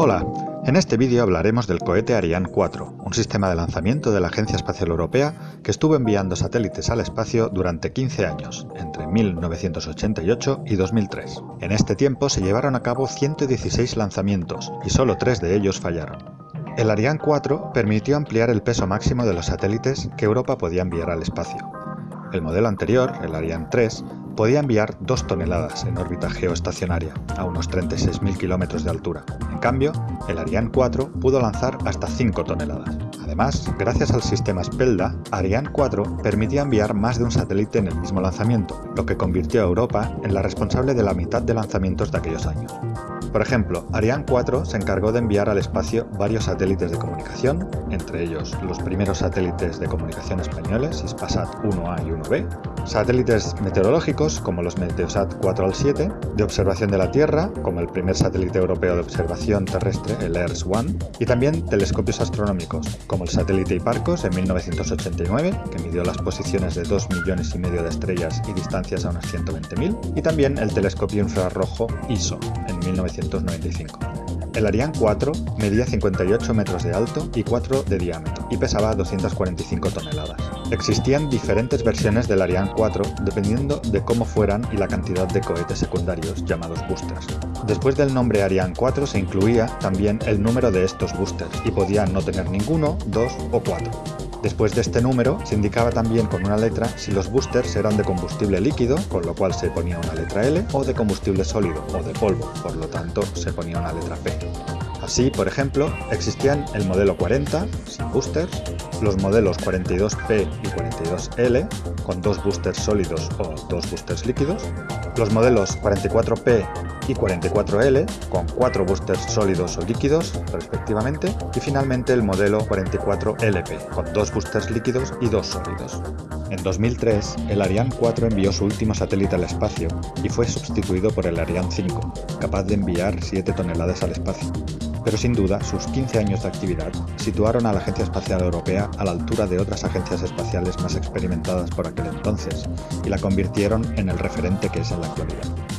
Hola, en este vídeo hablaremos del cohete Ariane 4, un sistema de lanzamiento de la Agencia Espacial Europea que estuvo enviando satélites al espacio durante 15 años, entre 1988 y 2003. En este tiempo se llevaron a cabo 116 lanzamientos y solo tres de ellos fallaron. El Ariane 4 permitió ampliar el peso máximo de los satélites que Europa podía enviar al espacio. El modelo anterior, el Ariane 3, podía enviar 2 toneladas en órbita geoestacionaria, a unos 36.000 kilómetros de altura. En cambio, el Ariane 4 pudo lanzar hasta 5 toneladas. Además, gracias al sistema Spelda, Ariane 4 permitía enviar más de un satélite en el mismo lanzamiento, lo que convirtió a Europa en la responsable de la mitad de lanzamientos de aquellos años. Por ejemplo, Ariane 4 se encargó de enviar al espacio varios satélites de comunicación, entre ellos los primeros satélites de comunicación españoles, Ispasat 1A y 1B, satélites meteorológicos como los Meteosat 4 al 7, de observación de la Tierra, como el primer satélite europeo de observación terrestre, el ERS-1, y también telescopios astronómicos, como el satélite Hiparcos en 1989, que midió las posiciones de 2 millones y medio de estrellas y distancias a unas 120.000, y también el telescopio infrarrojo ISO en 1990 el Ariane 4 medía 58 metros de alto y 4 de diámetro y pesaba 245 toneladas. Existían diferentes versiones del Ariane 4 dependiendo de cómo fueran y la cantidad de cohetes secundarios, llamados boosters. Después del nombre Ariane 4 se incluía también el número de estos boosters y podía no tener ninguno, dos o cuatro. Después de este número se indicaba también con una letra si los boosters eran de combustible líquido, con lo cual se ponía una letra L, o de combustible sólido, o de polvo, por lo tanto se ponía una letra P. Así, por ejemplo, existían el modelo 40, sin boosters, los modelos 42P y 42L, con dos boosters sólidos o dos boosters líquidos, los modelos 44P y 44L, con cuatro boosters sólidos o líquidos, respectivamente, y finalmente el modelo 44LP, con dos boosters líquidos y dos sólidos. En 2003, el Ariane 4 envió su último satélite al espacio y fue sustituido por el Ariane 5, capaz de enviar 7 toneladas al espacio pero sin duda sus 15 años de actividad situaron a la Agencia Espacial Europea a la altura de otras agencias espaciales más experimentadas por aquel entonces y la convirtieron en el referente que es en la actualidad.